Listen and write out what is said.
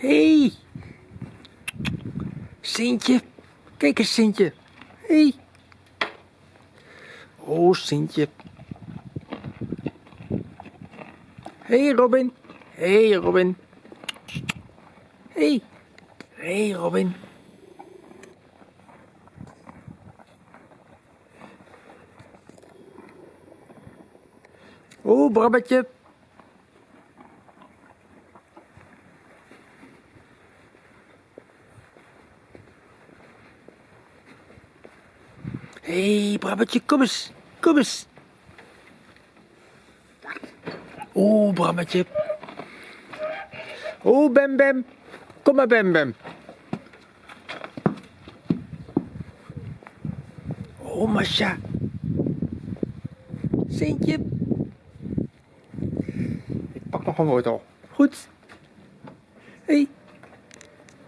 Hey. Sintje. Kijk eens, Sintje. Hey. Oh, Sintje. Hey, Robin. Hey, Robin. Hey. Hey, Robin. Oh, Brabbetje. Hé, hey, Brabbetje, kom eens. Kom eens. Oh, Brabbetje. Oh, Bem Bem. Kom maar, Bem Bem. Oh, Masha. Sintje. Ik pak nog een wortel. Goed. Hé. Hey.